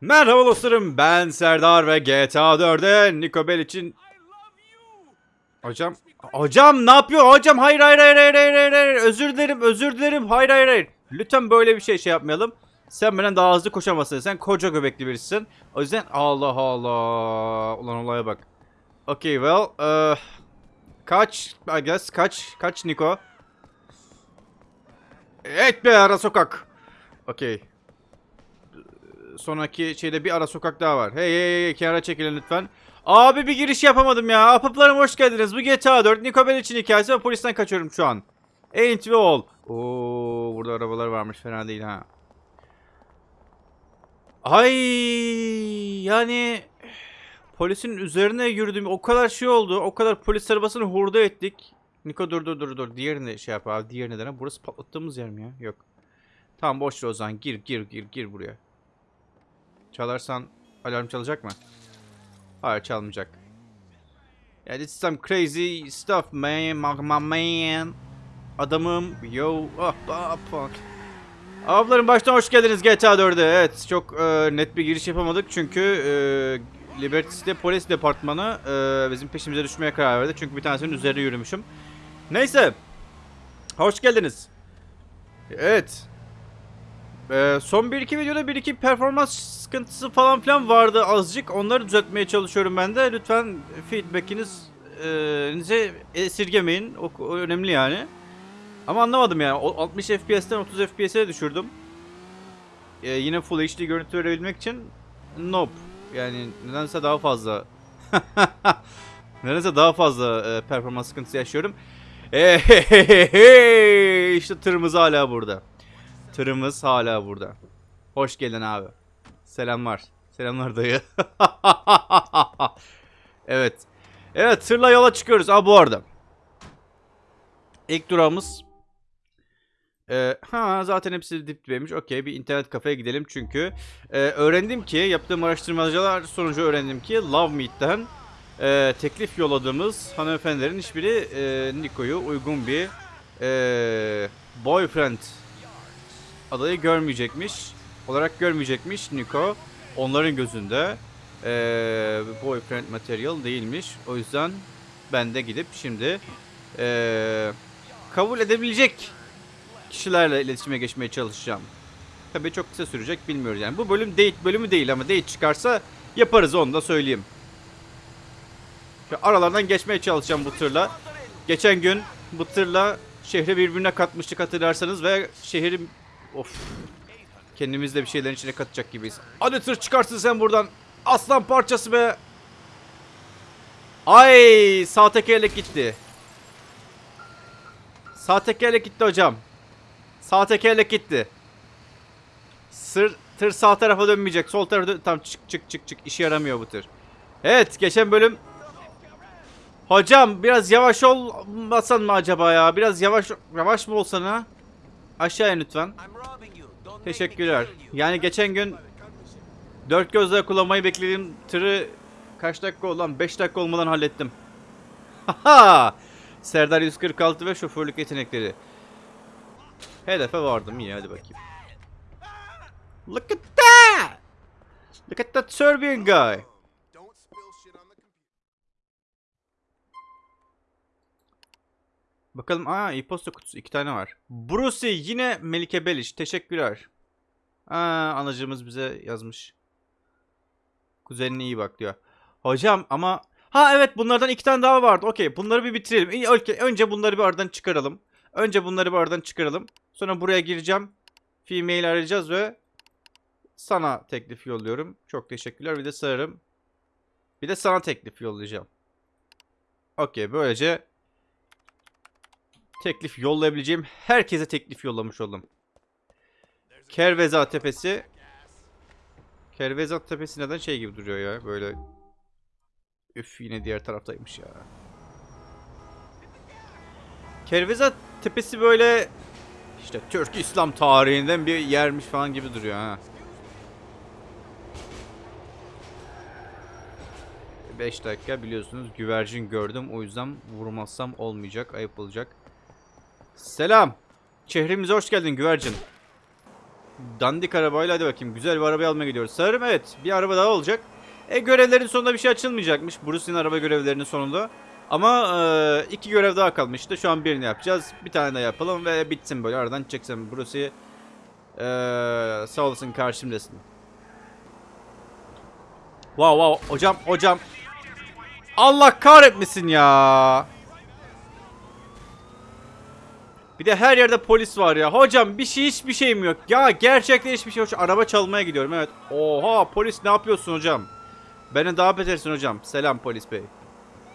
Merhaba dostlarım ben Serdar ve GTA 4'e Niko Bell için Hocam Hocam ne yapıyor? Hocam hayır hayır hayır hayır hayır hayır, özür dilerim özür dilerim. Hayır hayır hayır. Lütfen böyle bir şey şey yapmayalım. Sen benden daha hızlı koşamazsın. Sen koca göbekli birisin. O yüzden Allah Allah. Ulan olaya bak. Okay well uh, Kaç I guess kaç kaç Niko Evet be ara sokak. Okay sonraki şeyde bir ara sokak daha var. Hey hey hey kenara çekilin lütfen. Abi bir giriş yapamadım ya. Apıplarım hoş geldiniz. Bu GTA 4 Niko Bellic'in hikayesi ve polisten kaçıyorum şu an. Ain't we all. Oo burada arabalar varmış fena değil ha. Ay yani polisin üzerine yürüdüm. O kadar şey oldu. O kadar polis arabasını hurda ettik. Niko dur dur dur dur. Diğerini şey yap abi. Diğerini dene. Burası patlattığımız yer mi ya? Yok. Tamam boş ver o zaman. Gir gir gir gir buraya. Çalarsan alarm çalacak mı? Hayır çalmayacak. Yeah, this is some crazy stuff man, my, man. Adamım, yo, ah, ah, fuck. Ablarım baştan hoş geldiniz GTA 4'e. Evet, çok e, net bir giriş yapamadık çünkü e, Liberty City Polis Departmanı e, bizim peşimize düşmeye karar verdi. Çünkü bir tanesinin üzerine yürümüşüm. Neyse. Hoş geldiniz. Evet. Ee, son 1-2 videoda 1-2 performans sıkıntısı falan filan vardı azıcık. Onları düzeltmeye çalışıyorum ben de. Lütfen feedback'iniz e, esirgemeyin. O, o önemli yani. Ama anlamadım yani. O 60 FPS'ten 30 FPS'e düşürdüm. Ee, yine Full HD görüntü verebilmek için nope. Yani nedense daha fazla nedense daha fazla e, performans sıkıntısı yaşıyorum. Ehehehe, işte tırımız hala burada. Tırımız hala burada. Hoş geldin abi. Selamlar. Selamlar dayı. evet. Evet tırla yola çıkıyoruz. Aa bu arada. İlk durağımız. Ee, ha zaten hepsi dip dibeymiş. Okey bir internet kafeye gidelim çünkü. Ee, öğrendim ki yaptığım araştırmalar sonucu öğrendim ki Love Meet'ten e, teklif yolladığımız hanımefendilerin hiçbiri e, Niko'yu uygun bir e, boyfriend adayı görmeyecekmiş. Olarak görmeyecekmiş Niko. Onların gözünde ee, boyfriend material değilmiş. O yüzden ben de gidip şimdi ee, kabul edebilecek kişilerle iletişime geçmeye çalışacağım. Tabii çok kısa sürecek bilmiyoruz yani. Bu bölüm date bölümü değil ama date çıkarsa yaparız onu da söyleyeyim. Aralardan geçmeye çalışacağım bu tırla. Geçen gün bu tırla şehri birbirine katmıştık hatırlarsanız ve şehrin Of. Kendimiz de bir şeylerin içine katacak gibiyiz. Hadi tır çıkarsın sen buradan. Aslan parçası be. Ay sağ tekerlek gitti. Sağ tekerlek gitti hocam. Sağ tekerlek gitti. Sır, tır sağ tarafa dönmeyecek. Sol tarafa dön. Tamam çık çık çık çık. İşe yaramıyor bu tır. Evet geçen bölüm. Hocam biraz yavaş olmasan mı acaba ya? Biraz yavaş yavaş mı olsan ha? Aşağıya lütfen. Teşekkürler. Yani geçen gün dört gözle kullanmayı beklediğim tırı kaç dakika oldu lan? 5 dakika olmadan hallettim. Haha! Serdar 146 ve şoförlük yetenekleri. Hedefe vardım iyi hadi bakayım. Look at that! Look at that Serbian guy. Bakalım aa e-posta kutusu iki tane var. Brucey yine Melike Beliş teşekkürler. Aa anacığımız bize yazmış. Kuzenine iyi bak diyor. Hocam ama ha evet bunlardan iki tane daha vardı. Okey bunları bir bitirelim. Önce bunları bir aradan çıkaralım. Önce bunları bir aradan çıkaralım. Sonra buraya gireceğim. Female arayacağız ve sana teklif yolluyorum. Çok teşekkürler. Bir de sararım. Bir de sana teklif yollayacağım. Okey böylece teklif yollayabileceğim herkese teklif yollamış oldum. Kerveza Tepesi. Kerveza Tepesi neden şey gibi duruyor ya böyle. Üf yine diğer taraftaymış ya. Kerveza Tepesi böyle işte Türk İslam tarihinden bir yermiş falan gibi duruyor ha. 5 dakika biliyorsunuz güvercin gördüm o yüzden vurmazsam olmayacak ayıp olacak. Selam. Şehrimize hoş geldin güvercin. dandik arabayla hadi bakayım güzel bir araba almaya gidiyoruz. Sanırım evet bir araba daha olacak. E görevlerin sonunda bir şey açılmayacakmış. Bruce'in araba görevlerinin sonunda. Ama e, iki görev daha kalmıştı. Şu an birini yapacağız. Bir tane daha yapalım ve bitsin böyle aradan çeksin. Bruce'i e, sağ olasın karşımdasın. Wow wow hocam hocam. Allah kahretmesin ya. Bir de her yerde polis var ya. Hocam bir şey hiçbir şeyim yok. Ya gerçekten hiçbir şey yok. Şu araba çalmaya gidiyorum evet. Oha polis ne yapıyorsun hocam? Beni daha betersin hocam. Selam polis bey.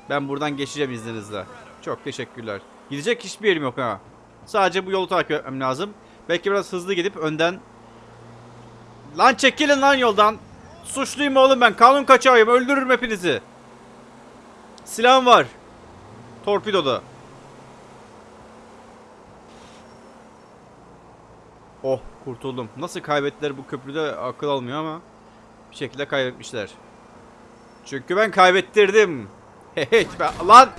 Ben buradan geçeceğim izninizle. Çok teşekkürler. Gidecek hiçbir yerim yok ha. Sadece bu yolu takip etmem lazım. Belki biraz hızlı gidip önden... Lan çekilin lan yoldan. Suçluyum oğlum ben. Kanun kaçağıyım. Öldürürüm hepinizi. Silahım var. Torpidoda. Oh kurtuldum. Nasıl kaybettiler bu köprüde akıl almıyor ama bir şekilde kaybetmişler. Çünkü ben kaybettirdim. Hey ben lan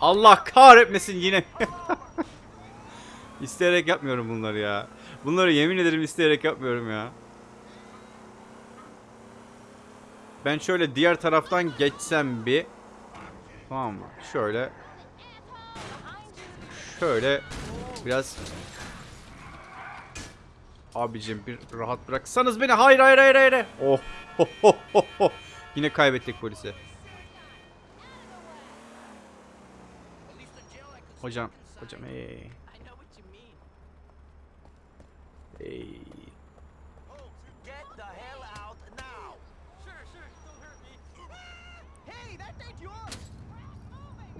Allah kahretmesin yine. isteyerek yapmıyorum bunları ya. Bunları yemin ederim isteyerek yapmıyorum ya. Ben şöyle diğer taraftan geçsem bir. Tamam mı? Şöyle. Şöyle biraz Abicim bir rahat bıraksanız beni. Hayır hayır hayır hayır. Oh. Ho, ho, ho, ho. Yine kaybettik polisi. Hocam, hocam hey. Hey.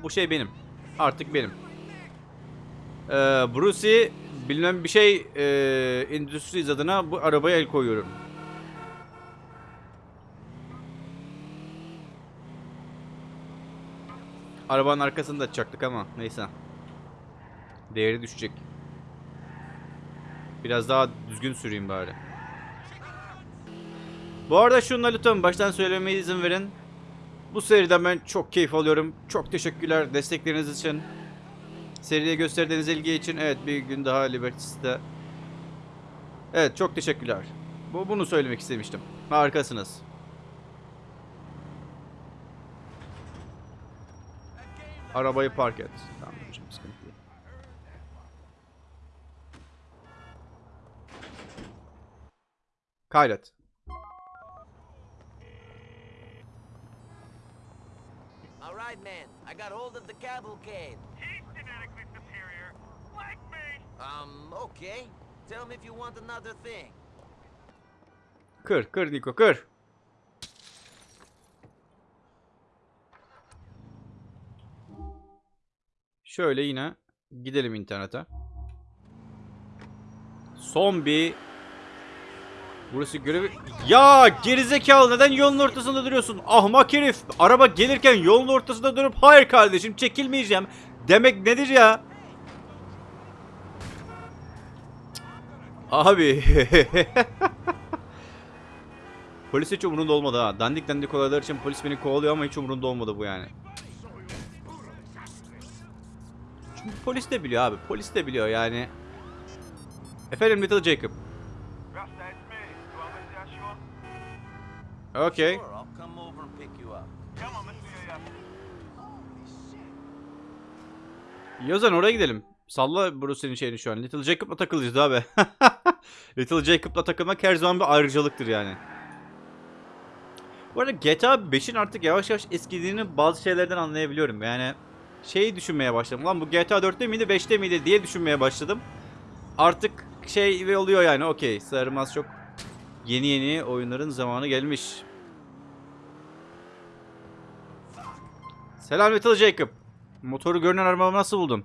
Bu şey benim. Artık benim. Ee, Brucey bilmem bir şey e, Industries adına bu arabaya el koyuyorum. Arabanın arkasını da açacaktık ama neyse. Değeri düşecek. Biraz daha düzgün süreyim bari. Bu arada şunu lütfen baştan söylemeye izin verin. Bu seriden ben çok keyif alıyorum. Çok teşekkürler destekleriniz için. Seriye gösterdiğiniz ilgi için. Evet bir gün daha Liberty'de. Evet çok teşekkürler. Bu bunu söylemek istemiştim. Harikasınız. Arabayı park et. Tamam hocam sıkıntı değil. Kaydet. All right, man. I got hold of the cavalcade. He's genetically superior. Like me. Um, okay. Tell me if you want another thing. Kır kır Niko kır. Şöyle yine gidelim internete. Son bir Burası görevi... Ya gerizekalı neden yolun ortasında duruyorsun? Ahmak herif. Araba gelirken yolun ortasında durup hayır kardeşim çekilmeyeceğim. Demek nedir ya? Abi. Polis hiç umurunda olmadı ha. Dandik dandik olaylar için polis beni kovalıyor ama hiç umurunda olmadı bu yani. Çünkü polis de biliyor abi. Polis de biliyor yani. Efendim Little Jacob. Okay. Yozan oraya gidelim. Salla Bruce'nin şeyini şu an. Little Jacob'la takılacağız abi. Little Jacob'la takılmak her zaman bir ayrıcalıktır yani. Bu arada GTA 5'in artık yavaş yavaş eskidiğini bazı şeylerden anlayabiliyorum. Yani şeyi düşünmeye başladım. Lan bu GTA 4'te miydi 5'te miydi diye düşünmeye başladım. Artık şey oluyor yani okey. Sarılmaz çok yeni yeni oyunların zamanı gelmiş. Selam Little Jacob. Motoru görünen arabamı nasıl buldun?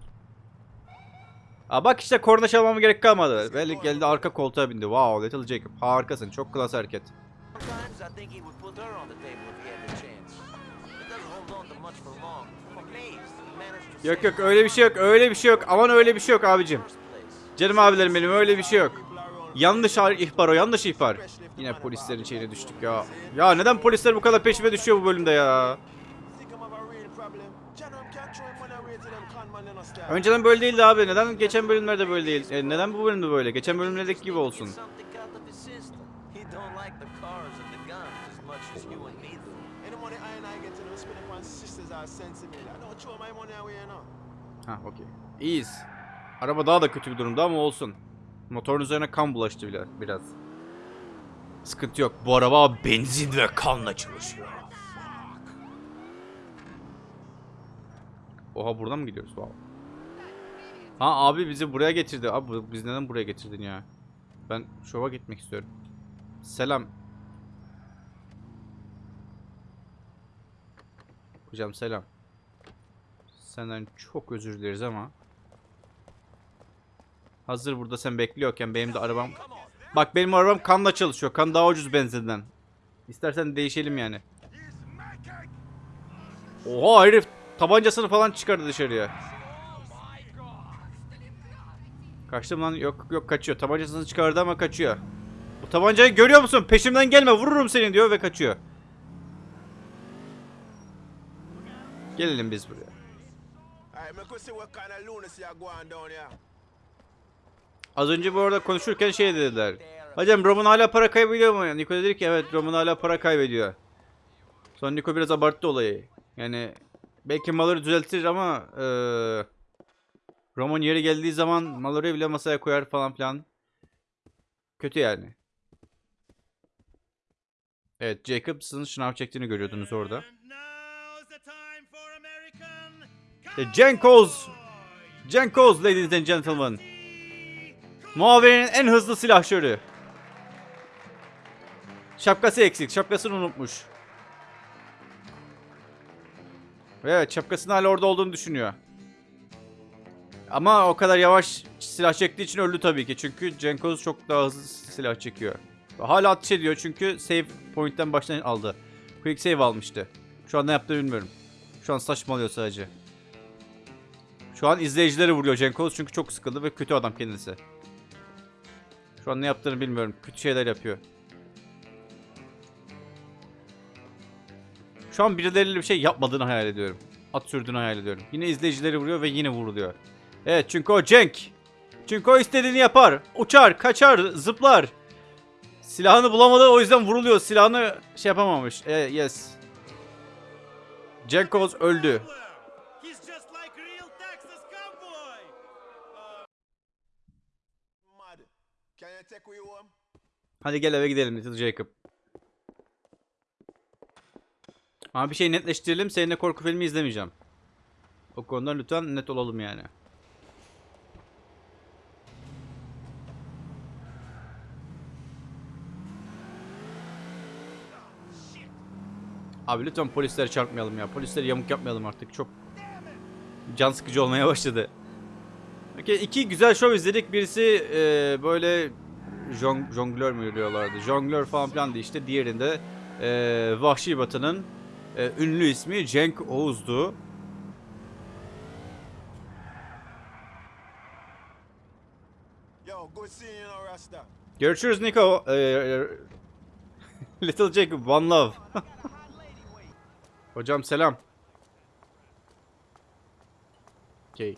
Aa bak işte korna çalmama gerek kalmadı. Belli geldi arka koltuğa bindi. Wow Little Jacob harikasın. Çok klas hareket. Yok yok öyle bir şey yok. Öyle bir şey yok. Aman öyle bir şey yok abicim. Canım abilerim benim öyle bir şey yok. Yanlış ihbar o yanlış ihbar. Yine polislerin şeyine düştük ya. Ya neden polisler bu kadar peşime düşüyor bu bölümde ya? Önceden böyle değildi abi. Neden geçen bölümlerde böyle değil? E, neden bu bölümde böyle? Geçen bölümlerdeki gibi olsun. Ha okey. İyiyiz. Araba daha da kötü bir durumda ama olsun. Motorun üzerine kan bulaştı bile biraz. Sıkıntı yok. Bu araba benzin ve kanla çalışıyor. Oha buradan mı gidiyoruz? Wow. Ha abi bizi buraya getirdi. Abi biz neden buraya getirdin ya? Ben şova gitmek istiyorum. Selam. Hocam selam. Senden çok özür dileriz ama. Hazır burada sen bekliyorken benim de arabam... Bak benim arabam kanla çalışıyor. Kan daha ucuz benzinden. İstersen değişelim yani. Oha herif tabancasını falan çıkardı dışarıya. Kaçtım lan yok yok kaçıyor. Tabancasını çıkardı ama kaçıyor. Bu tabancayı görüyor musun? Peşimden gelme vururum seni diyor ve kaçıyor. Gelelim biz buraya. Az önce bu arada konuşurken şey dediler. Hocam Roman hala para kaybediyor mu? Niko dedi ki evet Roman hala para kaybediyor. Sonra Niko biraz abarttı olayı. Yani belki Mallory düzeltir ama eee Roman yeri geldiği zaman Mallory'i bile masaya koyar falan filan. Kötü yani. Evet Jacobs'ın şınav çektiğini görüyordunuz orada. E, Cenkos! Cenkos ladies and gentlemen. Muaviyenin en hızlı silahşörü. Şapkası eksik. Şapkasını unutmuş. Evet şapkasının hala orada olduğunu düşünüyor. Ama o kadar yavaş silah çektiği için öldü tabii ki. Çünkü Cenkoz çok daha hızlı silah çekiyor. Hala atış ediyor çünkü save point'ten baştan aldı. Quick save almıştı. Şu an ne yaptığını bilmiyorum. Şu an saçmalıyor sadece. Şu an izleyicileri vuruyor Cenkoz çünkü çok sıkıldı ve kötü adam kendisi. Şu an ne yaptığını bilmiyorum. Kötü şeyler yapıyor. Şu an birileriyle bir şey yapmadığını hayal ediyorum. At sürdüğünü hayal ediyorum. Yine izleyicileri vuruyor ve yine vuruluyor. Evet çünkü o Cenk. Çünkü o istediğini yapar. Uçar, kaçar, zıplar. Silahını bulamadı o yüzden vuruluyor. Silahını şey yapamamış. E, yes. Öldü. Take we home? Hadi gel eve gidelim Little Jacob. Ama bir şey netleştirelim. Seninle korku filmi izlemeyeceğim. O konuda lütfen net olalım yani. Abi lütfen polislere çarpmayalım ya. Polislere yamuk yapmayalım artık. Çok can sıkıcı olmaya başladı. Okey, iki güzel show izledik. Birisi e, böyle jong, jonglör mü diyorlardı? Jonglör falan filan işte. Diğerinde e, Vahşi Batı'nın e, ünlü ismi Cenk Oğuz'du. Görüşürüz Nico. E, Little Jacob, one love. Hocam selam. Okey.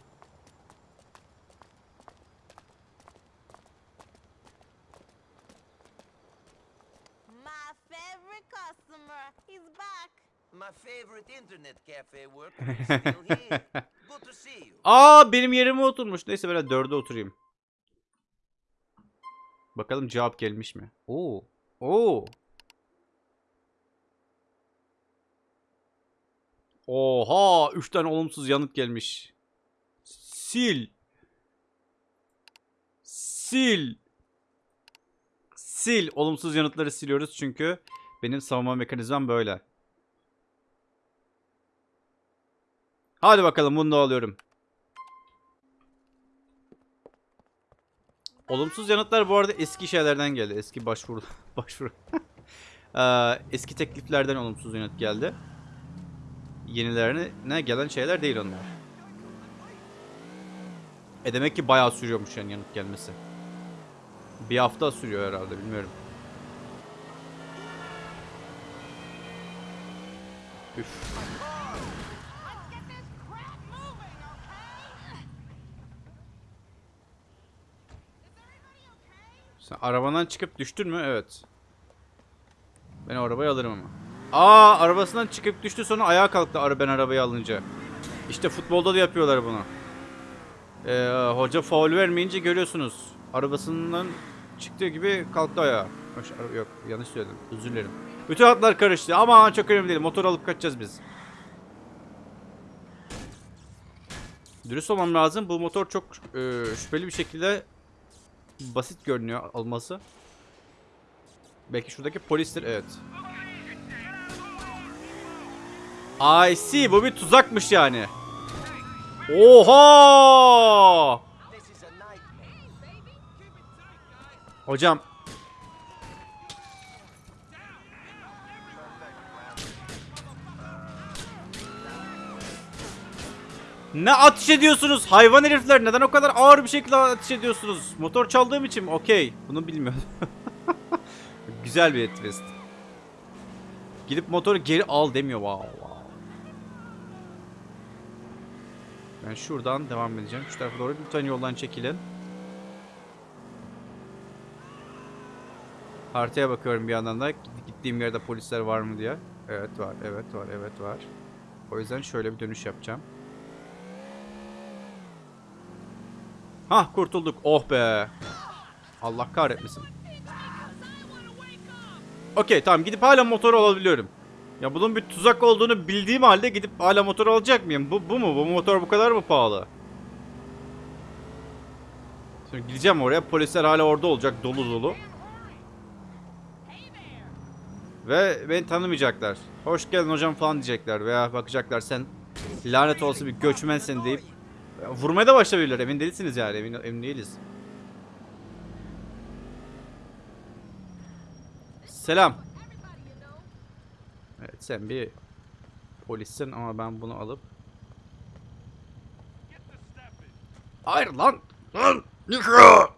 My favorite customer. He's back. My favorite internet cafe worker is still here. Good to see you. Aa benim yerime oturmuş. Neyse ben dörde oturayım. Bakalım cevap gelmiş mi? Oo. Oo. Oha, 3 tane olumsuz yanıt gelmiş. Sil. Sil. Sil. Olumsuz yanıtları siliyoruz çünkü benim savunma mekanizmam böyle. Hadi bakalım bunu da alıyorum. Olumsuz yanıtlar bu arada eski şeylerden geldi. Eski başvuru başvuru. Eski tekliflerden olumsuz yanıt geldi. Yenilerine ne gelen şeyler değil onlar. E demek ki bayağı sürüyormuş yani yanıt gelmesi. Bir hafta sürüyor herhalde bilmiyorum. Üf. Sen arabadan çıkıp düştün mü? Evet. Ben arabayı alırım ama. Aa arabasından çıkıp düştü sonra ayağa kalktı ben arabayı alınca. İşte futbolda da yapıyorlar bunu. Ee, hoca faul vermeyince görüyorsunuz. Arabasından çıktığı gibi kalktı ayağa. Yok yanlış söyledim. Özür dilerim. Bütün hatlar karıştı ama çok önemli değil. Motor alıp kaçacağız biz. Dürüst olmam lazım. Bu motor çok e, şüpheli bir şekilde basit görünüyor alması. Belki şuradaki polistir. Evet. I see. Bu bir tuzakmış yani. Oha! Hocam. Ne ateş ediyorsunuz? Hayvan herifler neden o kadar ağır bir şekilde ateş ediyorsunuz? Motor çaldığım için mi? Okey. Bunu bilmiyordum. Güzel bir twist. Gidip motoru geri al demiyor. Wow, wow. Ben şuradan devam edeceğim. Şu tarafa doğru lütfen yoldan çekilin. Haritaya bakıyorum bir yandan da gittiğim yerde polisler var mı diye. Evet var, evet var, evet var. O yüzden şöyle bir dönüş yapacağım. Hah kurtulduk. Oh be. Allah kahretmesin. Okey tamam gidip hala motor alabiliyorum. Ya bunun bir tuzak olduğunu bildiğim halde gidip hala motor alacak mıyım? Bu, bu mu? Bu motor bu kadar mı pahalı? Şimdi gideceğim oraya. Polisler hala orada olacak. Dolu dolu. Ve beni tanımayacaklar. Hoş geldin hocam falan diyecekler. Veya bakacaklar sen lanet olsun bir göçmensin deyip vurmaya da başlayabilirler. Emin değilsiniz yani. Emin, emin değiliz. Selam. Evet sen bir polissin ama ben bunu alıp Hayır lan! Lan! Niko!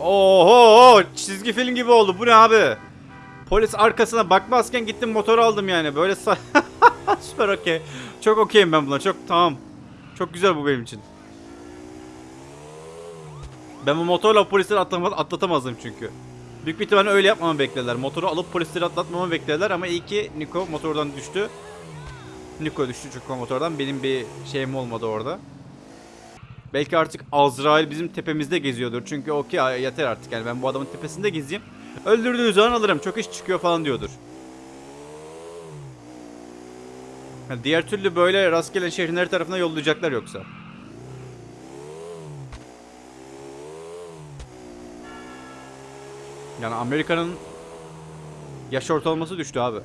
Oho! Çizgi film gibi oldu. Bu ne abi? Polis arkasına bakmazken gittim motor aldım yani. Böyle Süper okey. Çok okeyim ben buna. Çok tamam. Çok güzel bu benim için. Ben bu motorla polisleri atlama- atlatamazdım çünkü. Büyük bir ihtimalle öyle yapmamı beklediler. Motoru alıp polisleri atlatmamı beklediler ama iyi ki Niko motordan düştü. Niko düştü çünkü motordan. Benim bir şeyim olmadı orada. Belki artık Azrail bizim tepemizde geziyordur. Çünkü okey yeter artık yani ben bu adamın tepesinde gezeyim. Öldürdüğü zaman alırım. Çok iş çıkıyor falan diyordur. Diğer türlü böyle rastgele şehrin her tarafına yollayacaklar yoksa. Yani Amerika'nın yaş ortalaması düştü abi.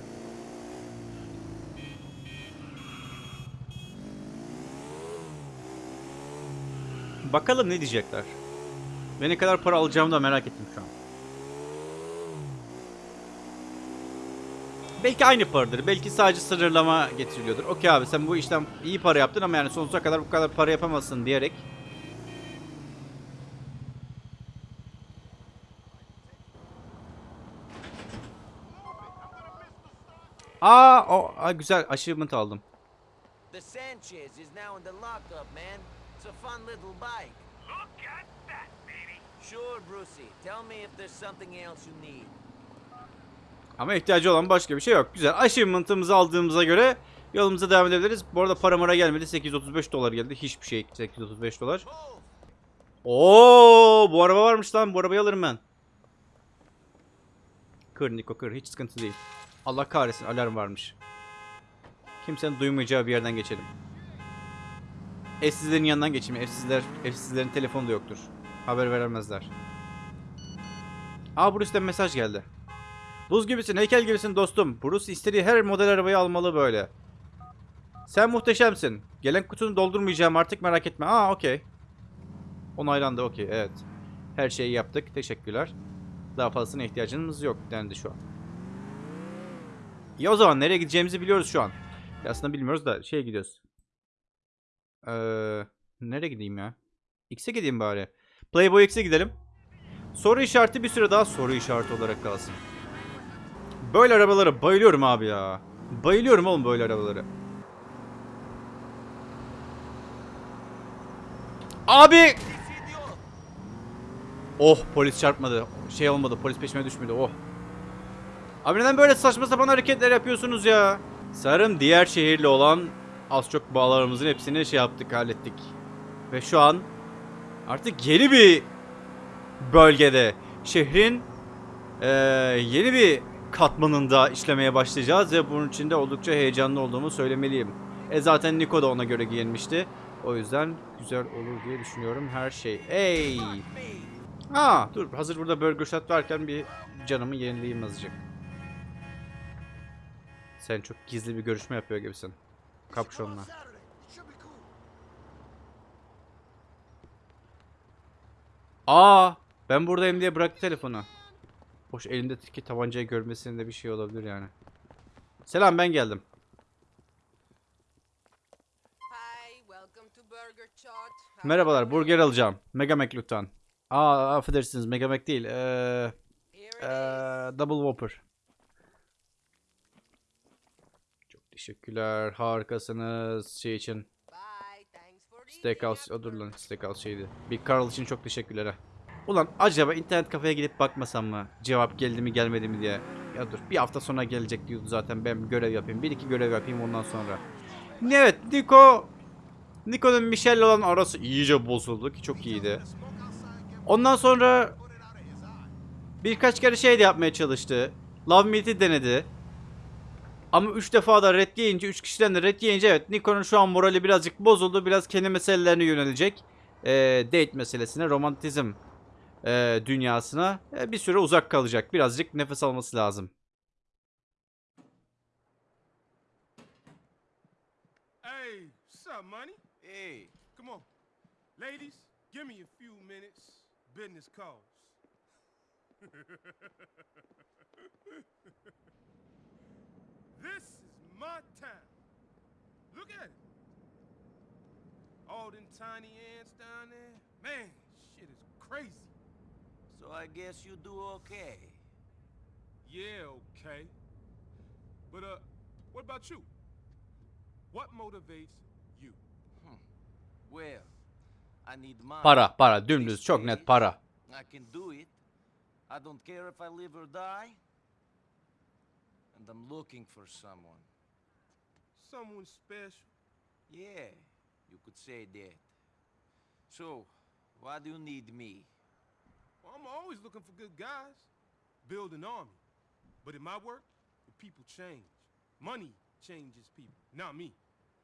Bakalım ne diyecekler. Ve ne kadar para alacağımı da merak ettim şu an. Belki aynı paradır. Belki sadece sınırlama getiriliyordur. Okey abi sen bu işten iyi para yaptın ama yani sonsuza kadar bu kadar para yapamazsın diyerek. Aa, o aa, güzel achievement aldım. The Sanchez is now in the lockup, man. It's a fun little bike. Look at that, baby. Sure, Brucey. Tell me if there's something else you need. Ama ihtiyacı olan başka bir şey yok. Güzel. Achievement'ımızı aldığımıza göre yolumuza devam edebiliriz. Bu arada para mara gelmedi. 835 dolar geldi. Hiçbir şey. 835 dolar. Oo, bu araba varmış lan. Bu arabayı alırım ben. Kır Niko kır. Hiç sıkıntı değil. Allah kahretsin alarm varmış. Kimsenin duymayacağı bir yerden geçelim. Evsizlerin yanından geçeyim. Evsizler, evsizlerin telefonu da yoktur. Haber veremezler. Aa Bruce'den mesaj geldi. Buz gibisin, heykel gibisin dostum. Bruce istediği her model arabayı almalı böyle. Sen muhteşemsin. Gelen kutunu doldurmayacağım artık merak etme. Aa okey. Onaylandı okey evet. Her şeyi yaptık. Teşekkürler. Daha fazlasına ihtiyacımız yok dendi şu an. İyi o zaman nereye gideceğimizi biliyoruz şu an. Aslında bilmiyoruz da şeye gidiyoruz. Ee, nereye gideyim ya? X'e gideyim bari. Playboy X'e gidelim. Soru işareti bir süre daha soru işareti olarak kalsın. Böyle arabalara bayılıyorum abi ya. Bayılıyorum oğlum böyle arabalara. Abi! Oh polis çarpmadı. Şey olmadı polis peşime düşmedi oh. Abi neden böyle saçma sapan hareketler yapıyorsunuz ya? Sanırım diğer şehirle olan az çok bağlarımızın hepsini şey yaptık hallettik. Ve şu an artık yeni bir bölgede şehrin eee, yeni bir katmanında işlemeye başlayacağız ve bunun için de oldukça heyecanlı olduğumu söylemeliyim. E zaten Niko da ona göre giyinmişti. O yüzden güzel olur diye düşünüyorum her şey. Ey! Aa dur hazır burada burger shot varken bir canımı yenileyim azıcık. Sen çok gizli bir görüşme yapıyor gibisin. Kapşonla. Aa, ben buradayım diye bıraktı telefonu. Hoş elindeki tabancayı görmesinin de bir şey olabilir yani. Selam ben geldim. Merhabalar burger alacağım. Mega Mac lütfen. Aa affedersiniz Mega Mac değil. Ee, ee, Double Whopper. Çok teşekkürler. Harikasınız şey için. Steakhouse, o dur lan. Steakhouse şeydi. Big Carl için çok teşekkürler ha. Ulan acaba internet kafeye gidip bakmasam mı? Cevap geldi mi gelmedi mi diye. Ya dur bir hafta sonra gelecek diyordu zaten ben bir görev yapayım. Bir iki görev yapayım ondan sonra. Evet Nico. Nico'nun Michelle'le olan arası iyice bozuldu ki çok iyiydi. Ondan sonra birkaç kere şey de yapmaya çalıştı. Love Meet'i denedi. Ama 3 defa da red yiyince 3 kişiden de red yiyince evet Nikon'un şu an morali birazcık bozuldu. Biraz kendi meselelerine yönelecek. Ee, date meselesine, romantizm e, dünyasına e, bir süre uzak kalacak. Birazcık nefes alması lazım. Hey, what's up, money? Hey, Come on. Ladies, give me a few minutes. Business calls. this is my town. Look at it. All them tiny ants down there. Man, shit is crazy. So I guess you do okay. Yeah, okay. But, uh, what about you? What motivates you? Well, I need money. Para, para. Dümdüz. Çok net para. I can do it. I don't care if I live or die. And I'm looking for someone. Someone special. Yeah, you could say that. So, why do you need me? Well, I'm always looking for good guys. Build an army. But in my work, the people change. Money changes people, not me.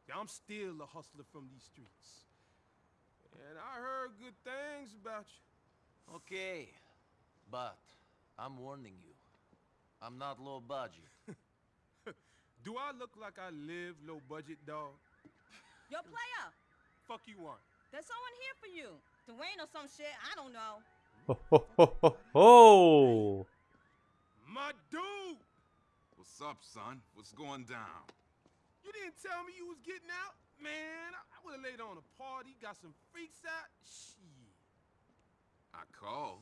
Yeah, I'm still a hustler from these streets. And I heard good things about you. Okay, but I'm warning you. I'm not low budget. Do I look like I live low budget, dog? Yo, player, Fuck you want. there's someone here for you. Dwayne or some shit, I don't know. Ho, ho, ho, ho, ho. My dude! What's up, son? What's going down? You didn't tell me you was getting out? Man, I, I would have laid on a party, got some freaks out. Shit. I called.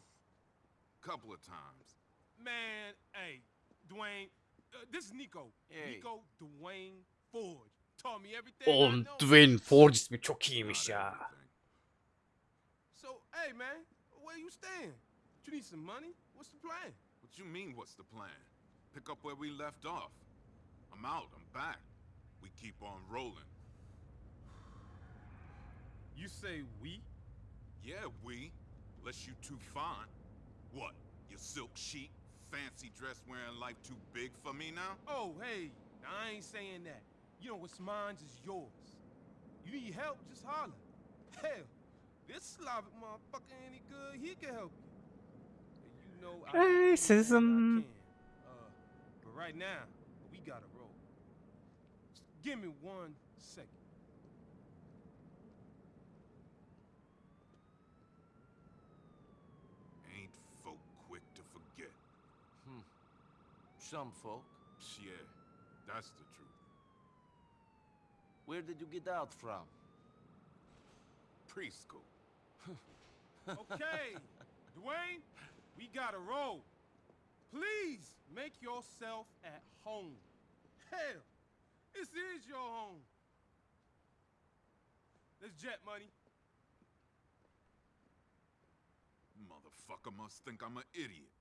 Couple of times. Man, hey, Dwayne, uh, this is Nico. Hey. Nico Dwayne Forge. Taught me everything Oğlum. Dwayne Forge ismi çok iyiymiş ya. So, hey, man, where you staying? You need some money? What's the plan? What you mean, what's the plan? Pick up where we left off. I'm out, I'm back. We keep on rolling. You say we? Yeah, we. Unless you too fine. What? Your silk chic, fancy dress wearing life too big for me now? Oh, hey, I ain't saying that. You know what's mine is yours. You need help, just holler. Hell, this Slavic motherfucker any good, he can help you. And you know I can do I can. Uh, but right now, we gotta roll. Just give me one second. Ain't folk quick to forget. Some folk. Yeah, that's the truth. Where did you get out from? Preschool. Okay, Dwayne, we gotta roll. Please make yourself at home. Hell, this is your home. Let's jet money. Money. Motherfucker must think I'm an idiot.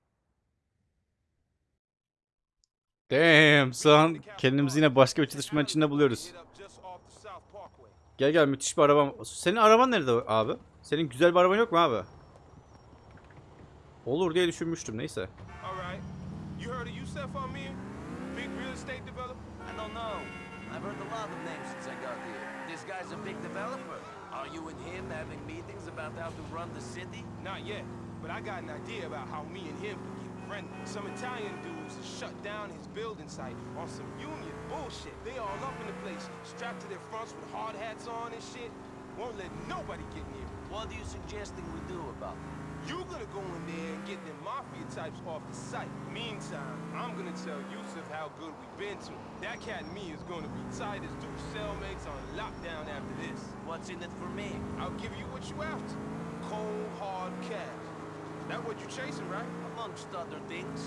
Damn son. Kendimizi yine başka bir çatışmanın içinde buluyoruz. Gel gel müthiş bir arabam. Senin araban nerede abi? Senin güzel bir araban yok mu abi? Olur diye düşünmüştüm neyse. Not yet, but I got an idea about how me and him friendly. Some Italian dudes shut down his building site on some union bullshit. They all up in the place, strapped to their fronts with hard hats on and shit. Won't let nobody get near me. What are you suggesting we do about it? You're gonna go in there and get them mafia types off the site. Meantime, I'm gonna tell Yusuf how good we've been to him. That cat and me is gonna be tight as two cellmates on lockdown after this. What's in it for me? I'll give you what you after. Cold, hard cash. That what you're chasing, right? Amongst other things.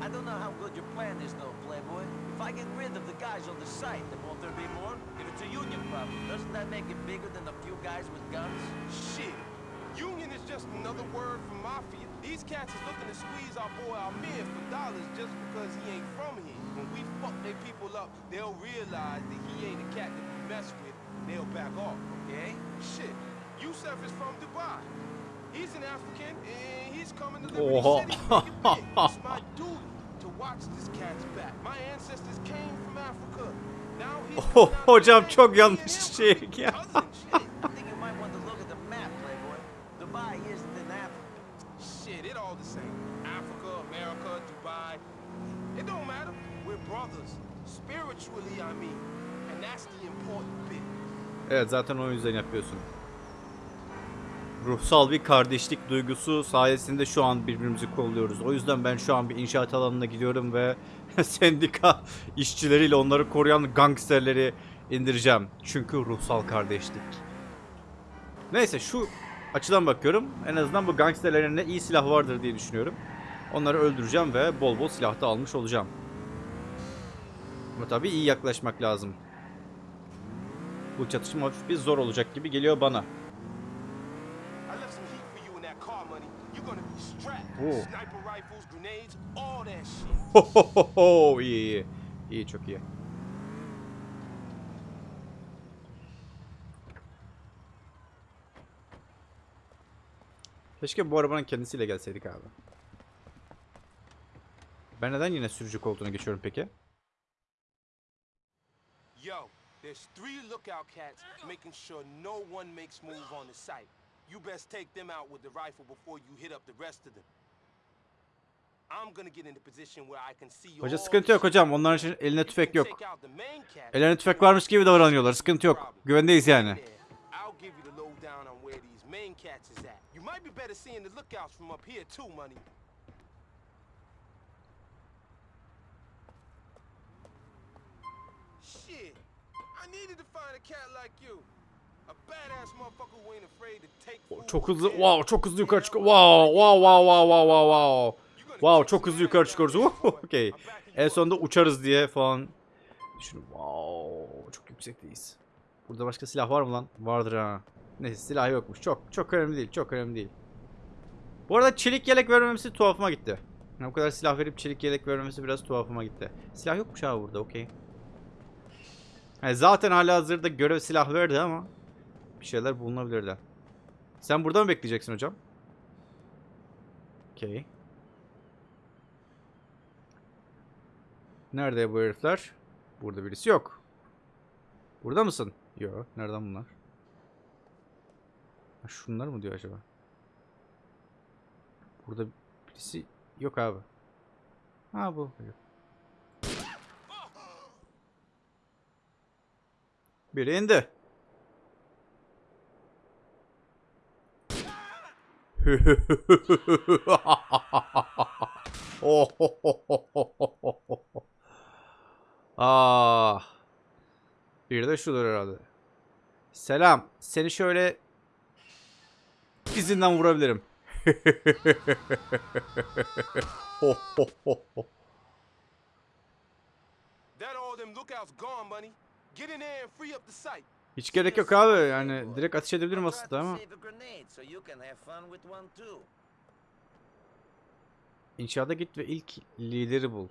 I don't know how good your plan is though, Playboy. If I get rid of the guys on the site, then won't there be more? If it's a union problem, doesn't that make it bigger than a few guys with guns? Shit. Union is just another word for mafia. These cats is looking to squeeze our boy Amir for dollars just because he ain't from here. When we fuck their people up, they'll realize that he ain't a cat to be messed with. They'll back off. Okay? Shit. Yusuf is from Dubai. Liberty Oha. Oh, hocam çok yanlış şey. Ya. Evet zaten o yüzden yapıyorsun. Ruhsal bir kardeşlik duygusu sayesinde şu an birbirimizi kolluyoruz. O yüzden ben şu an bir inşaat alanına gidiyorum ve sendika işçileriyle onları koruyan gangsterleri indireceğim. Çünkü ruhsal kardeşlik. Neyse şu açıdan bakıyorum. En azından bu gangsterlerin elinde iyi silah vardır diye düşünüyorum. Onları öldüreceğim ve bol bol silah da almış olacağım. Ama tabii iyi yaklaşmak lazım. Bu çatışma hafif bir zor olacak gibi geliyor bana. I left some heat for you in that car money. You're gonna be strapped. Oh. Sniper rifles, grenades, all that shit. Ho ho ho ho iyi iyi. İyi çok iyi. Keşke bu arabanın kendisiyle gelseydik abi. Ben neden yine sürücü koltuğuna geçiyorum peki? Yo, there's three lookout cats making sure no one makes move on the site. You best take them out with the rifle before you hit up the rest of them. I'm gonna get in the position where I can see Hoca sıkıntı the yok hocam. Onların için eline You tüfek yok. Ellerine tüfek varmış gibi davranıyorlar. Sıkıntı yok. Güvendeyiz yani. Shit, I needed to find a cat like you. Çok hızlı. Wow, çok hızlı yukarı çıkıyor. Wow, wow, wow, wow, wow, wow, wow. Wow, çok hızlı yukarı çıkıyoruz. Okey. En sonunda uçarız diye falan. Düşün. Wow, çok yüksekteyiz. Burada başka silah var mı lan? Vardır ha. Neyse silah yokmuş. Çok çok önemli değil. Çok önemli değil. Bu arada çelik yelek vermemesi tuhafıma gitti. Yani bu kadar silah verip çelik yelek vermemesi biraz tuhafıma gitti. Silah yokmuş abi burada. Okey. Yani zaten hala hazırda görev silah verdi ama bir şeyler bulunabilirdi. Sen burada mı bekleyeceksin hocam? Okey. Nerede bu herifler? Burada birisi yok. Burada mısın? Yok. Nereden bunlar? Ha, şunlar mı diyor acaba? Burada birisi yok abi. Ha bu. Biri indi. ah. Bir de şudur herhalde. Selam. Seni şöyle izinden vurabilirim. Hiç gerek yok abi. Yani direkt ateş edebilirim aslında ama. İnşaata git ve ilk lideri bul.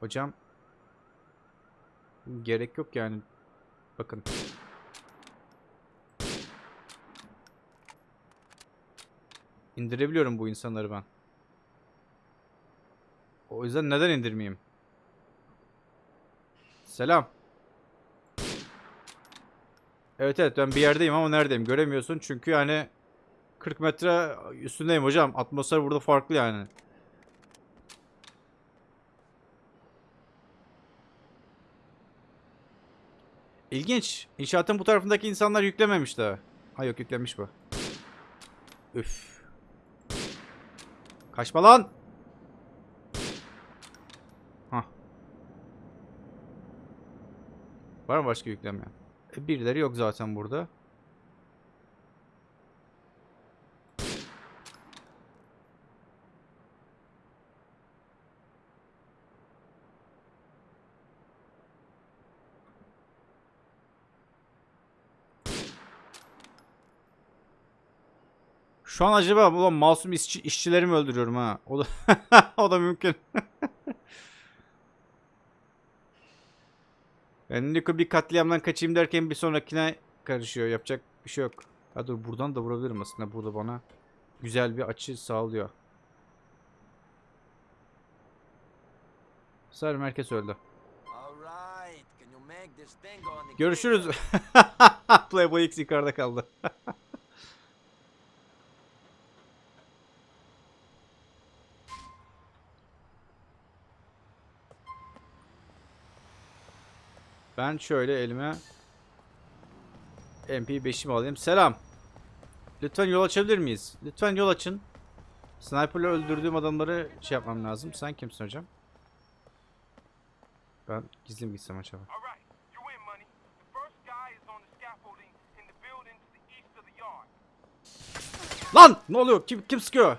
Hocam gerek yok yani. Bakın. İndirebiliyorum bu insanları ben. O yüzden neden indirmeyeyim? Selam. Evet evet ben bir yerdeyim ama neredeyim göremiyorsun çünkü yani 40 metre üstündeyim hocam. Atmosfer burada farklı yani. İlginç. İnşaatın bu tarafındaki insanlar yüklememiş daha. Ha yok yüklemiş bu. Üf. Kaçma lan. Hah. Var mı başka yüklemeyen? E, birileri yok zaten burada. Şu an acaba ulan masum işçi, işçileri mi öldürüyorum ha? O da o da mümkün. yani bir katliamdan kaçayım derken bir sonrakine karışıyor. Yapacak bir şey yok. Ha dur buradan da vurabilirim aslında. Burada bana güzel bir açı sağlıyor. Sarı merkez öldü. Görüşürüz. Playboy X yukarıda kaldı. Ben şöyle elime MP5'imi alayım. Selam. Lütfen yol açabilir miyiz? Lütfen yol açın. Sniper'la öldürdüğüm adamları şey yapmam lazım. Sen kimsin hocam? Ben gizli mi gitsem acaba? Lan! Ne oluyor? Kim kim sıkıyor?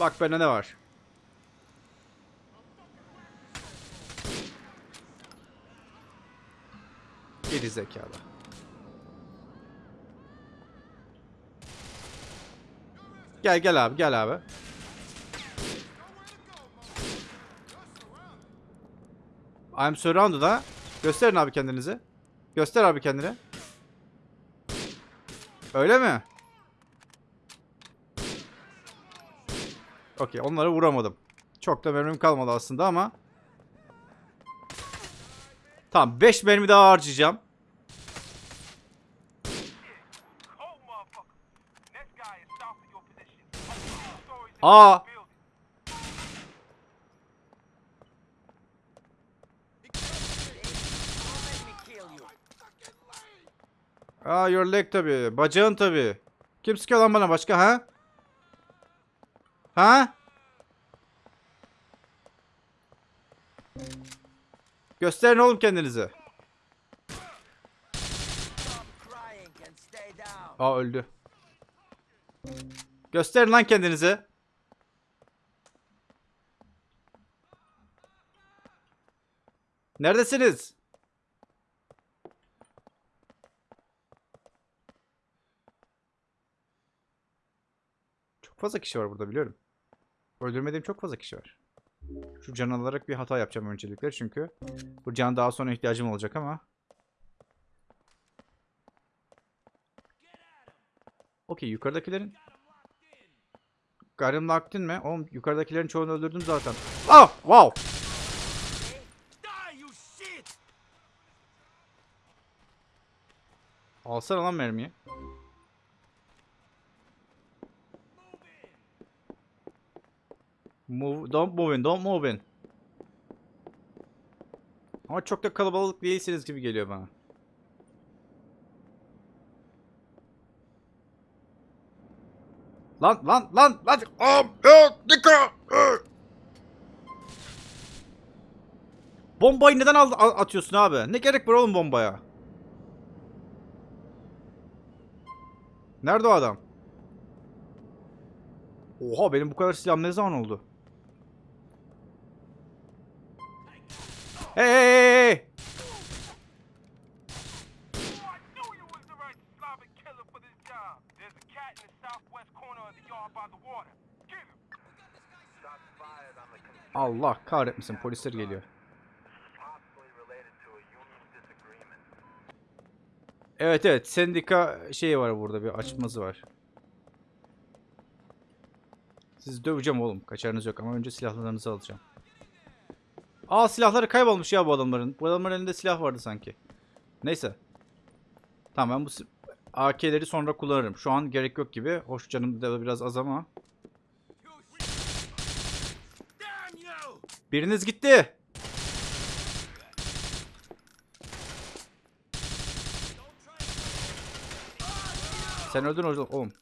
Bak bende ne var? Geri zekalı. Gel gel abi gel abi. I'm surrounded ha. Gösterin abi kendinizi. Göster abi kendini. Öyle mi? Okey onları vuramadım. Çok da mermim kalmadı aslında ama. Tamam 5 mermi daha harcayacağım. Oh, motherfucker. Next guy is south of your position. Up two stories in Aa. Aa your leg tabi. Bacağın tabi. Kim sıkıyor lan bana başka ha? Ha? Gösterin oğlum kendinizi. Aa öldü. Gösterin lan kendinizi. Neredesiniz? Çok fazla kişi var burada biliyorum. Öldürmediğim çok fazla kişi var. Şu can alarak bir hata yapacağım öncelikle çünkü bu can daha sonra ihtiyacım olacak ama. Okey yukarıdakilerin Garım locked mi? Oğlum yukarıdakilerin çoğunu öldürdüm zaten. Ah! Wow! Die, you shit! Alsana lan mermiyi. Move, don't move in, don't move in. Ama çok da kalabalık değilsiniz gibi geliyor bana. Lan lan lan lan. Am, yok, dikkat. Bombayı neden al- atıyorsun abi? Ne gerek var oğlum bombaya? Nerede o adam? Oha benim bu kadar silahım ne zaman oldu? Hey hey hey! Allah kahretmesin polisler geliyor. Evet evet sendika şeyi var burada bir açması var. Sizi döveceğim oğlum kaçarınız yok ama önce silahlarınızı alacağım. Aa silahları kaybolmuş ya bu adamların. Bu adamların elinde silah vardı sanki. Neyse. Tamam ben bu AK'leri sonra kullanırım. Şu an gerek yok gibi. Hoş canım da biraz az ama. Biriniz gitti. Sen öldün orada oğlum.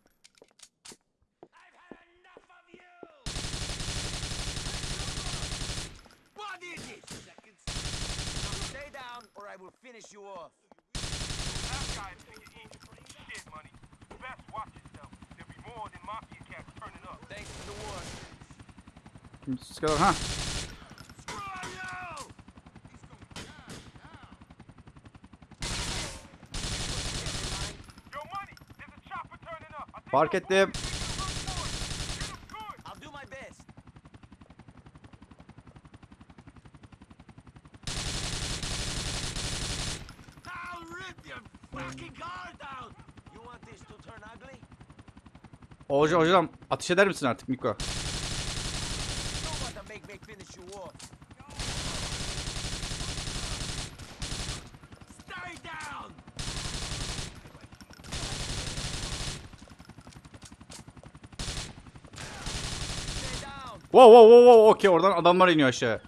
Turn ugly? Hocam hocam ateş eder misin artık Miko? You want to make me finish you off. Stay down! Stay down! Wow wow wow wow okey oradan adamlar iniyor aşağı.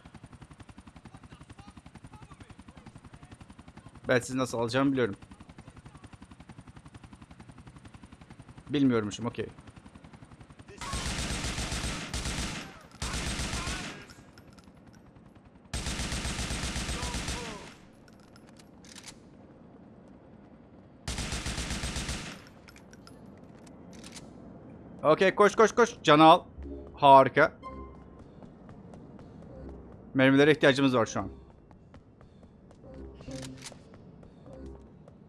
Ben sizi nasıl alacağımı biliyorum. Bilmiyormuşum okey. Okey koş koş koş. Canı al. Harika. Mermilere ihtiyacımız var şu an.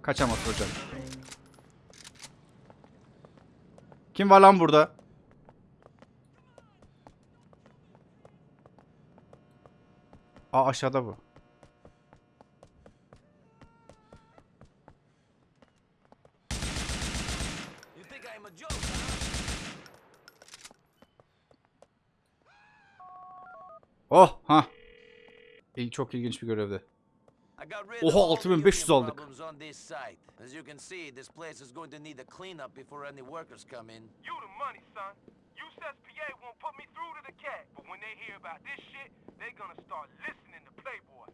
Kaçamaz hocam. Kim var lan burada? Aa aşağıda bu. Oh ha. İyi, çok ilginç bir görevdi. Oha, of all the 6500 union aldık. problems on this site. As you can see, this place is going to need a cleanup before any workers come in. You the money, son. USS PA won't put me through to the cat, but when they hear about this shit, they're gonna start listening to Playboy.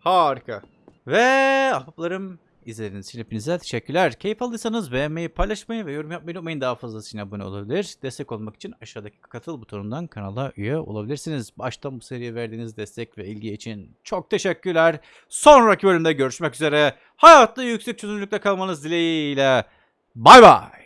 Harika. Ve ahbaplarım izlediğiniz için hepinize teşekkürler. Keyif aldıysanız beğenmeyi, paylaşmayı ve yorum yapmayı unutmayın. Daha fazlasıyla abone olabilir. Destek olmak için aşağıdaki katıl butonundan kanala üye olabilirsiniz. Baştan bu seriye verdiğiniz destek ve ilgi için çok teşekkürler. Sonraki bölümde görüşmek üzere. Hayatta yüksek çözünürlükte kalmanız dileğiyle. Bay bay.